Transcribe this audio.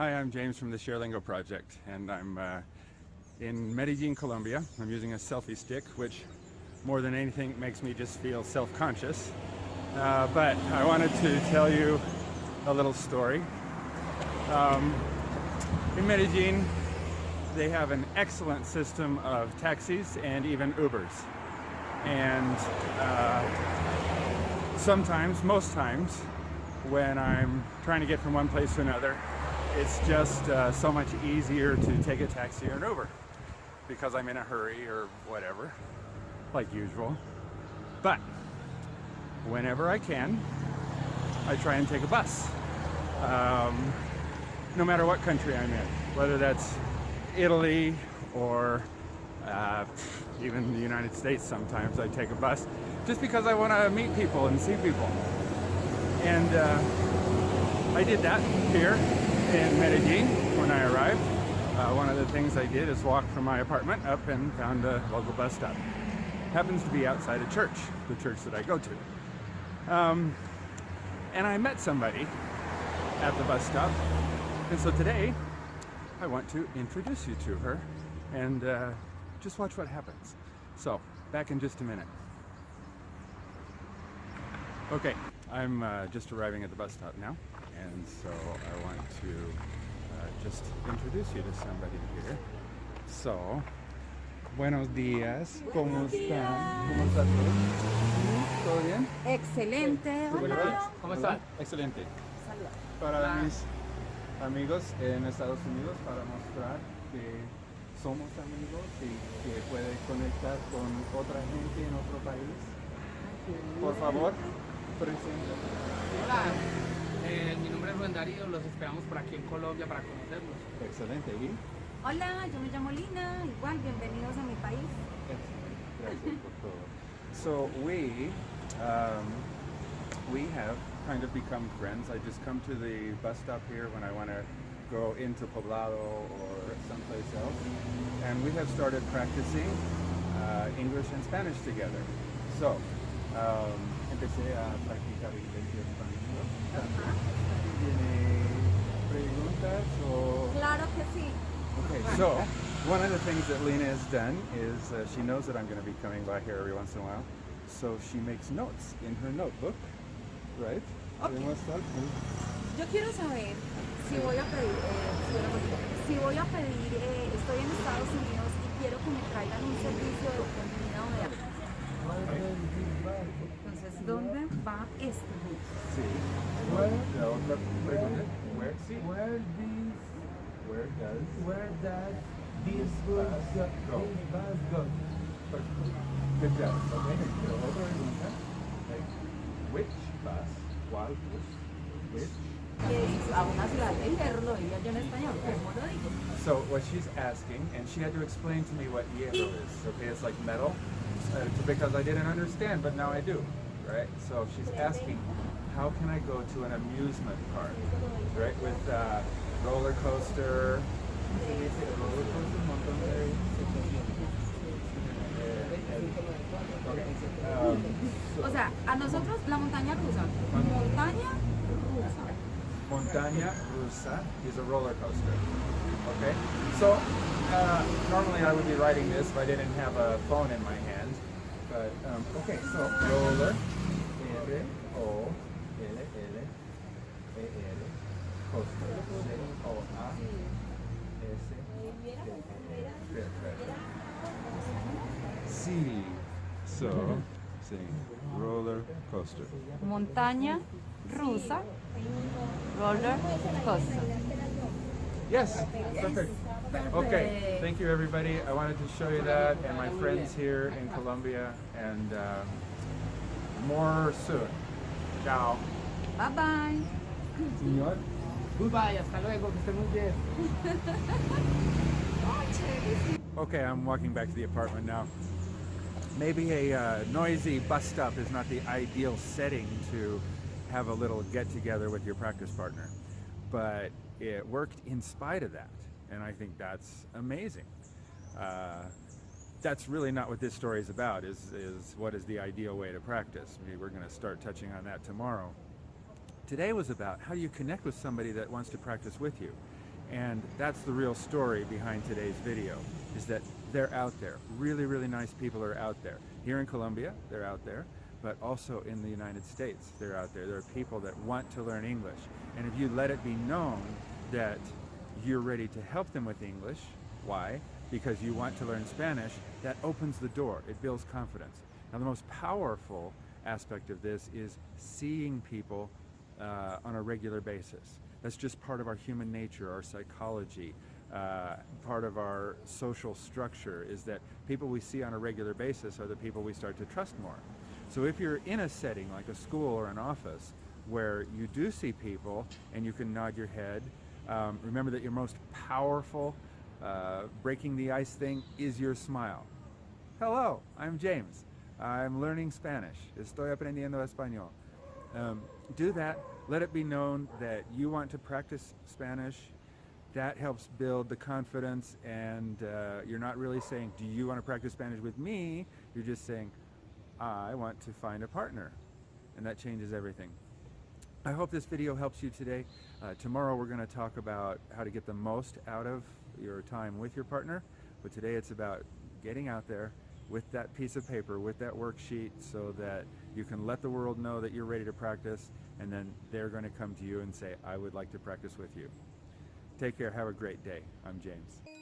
Hi, I'm James from the ShareLingo project, and I'm uh, in Medellin, Colombia. I'm using a selfie stick, which more than anything makes me just feel self-conscious. Uh, but I wanted to tell you a little story. Um, in Medellin, they have an excellent system of taxis and even Ubers. And uh, sometimes, most times, when I'm trying to get from one place to another, it's just uh, so much easier to take a taxi or an Uber because I'm in a hurry or whatever, like usual. But whenever I can, I try and take a bus. Um, no matter what country I'm in, whether that's Italy or uh, even the United States sometimes I take a bus just because I want to meet people and see people. And uh, I did that here in Medellin when I arrived. Uh, one of the things I did is walk from my apartment up and found a local bus stop. Happens to be outside a church, the church that I go to. Um, and I met somebody at the bus stop. And so today, I want to introduce you to her and uh, just watch what happens. So, back in just a minute. Okay, I'm uh, just arriving at the bus stop now, and so I want to uh, just introduce you to somebody here. So, buenos días, ¿cómo están? ¿Cómo están todos? ¿Todo bien? Excelente. Hola. ¿Cómo están? Excelente. Para mis amigos en Estados Unidos, para mostrar que somos amigos y que puede conectar con otra gente en otro país. Por favor, preséntate. Hola, eh, mi nombre es Rubén Darío, los esperamos por aquí en Colombia para conocerlos. Excelente. ¿Y? Hola, yo me llamo Lina. Igual, bienvenidos a mi país. Gracias por todo. So we, um, we have kind of become friends. I just come to the bus stop here when I want to go into Poblado or someplace else. And we have started practicing uh, English and Spanish together. So, um, empecé a practicar inglés y español. ¿Tiene preguntas o...? Claro que sí. Okay, so one of the things that Lina has done is uh, she knows that I'm going to be coming by here every once in a while. So she makes notes in her notebook, right? Okay. Yo quiero saber si voy a pedir, eh, si voy a pedir, eh, estoy en Estados Unidos y quiero que me traigan un servicio de comida o de Entonces, ¿dónde va este bus? Sí. La otra pregunta, sí. Where these, does this bus go? go? This bus go? Good job, okay. La otra pregunta, like, which bus, cuál bus, which. So what she's asking, and she had to explain to me what hierro is. Okay, it's like metal, uh, because I didn't understand, but now I do, right? So she's asking, how can I go to an amusement park, right? With uh, roller coaster. ¿se dice roller coaster? Montón de- Okay. So- O sea, a nosotros la montaña rusa. Montaña rusa. Montaña Rusa is a roller coaster. Okay, so uh, normally I would be writing this if I didn't have a phone in my hand. But um, okay, so roller, so roller coaster. Montaña rusa. Roller coaster. Yes, perfect. Okay, thank you everybody. I wanted to show you that and my friends here in Colombia and um, more soon. Ciao. Bye bye. Señor. Goodbye, hasta luego, que esté muy bien. Okay, I'm walking back to the apartment now. Maybe a uh, noisy bus stop is not the ideal setting to have a little get together with your practice partner, but it worked in spite of that, and I think that's amazing. Uh, that's really not what this story is about. Is is what is the ideal way to practice? Maybe we're going to start touching on that tomorrow. Today was about how do you connect with somebody that wants to practice with you. And that's the real story behind today's video, is that they're out there. Really, really nice people are out there. Here in Colombia, they're out there, but also in the United States, they're out there. There are people that want to learn English. And if you let it be known that you're ready to help them with English, why? Because you want to learn Spanish, that opens the door. It builds confidence. Now, the most powerful aspect of this is seeing people uh, on a regular basis. That's just part of our human nature, our psychology, uh, part of our social structure is that people we see on a regular basis are the people we start to trust more. So if you're in a setting like a school or an office where you do see people and you can nod your head, um, remember that your most powerful uh, breaking the ice thing is your smile. Hello, I'm James. I'm learning Spanish. Estoy aprendiendo español. Um, do that. Let it be known that you want to practice Spanish. That helps build the confidence, and uh, you're not really saying, Do you want to practice Spanish with me? You're just saying, I want to find a partner. And that changes everything. I hope this video helps you today. Uh, tomorrow we're going to talk about how to get the most out of your time with your partner. But today it's about getting out there with that piece of paper, with that worksheet, so that you can let the world know that you're ready to practice, and then they're going to come to you and say, I would like to practice with you. Take care. Have a great day. I'm James.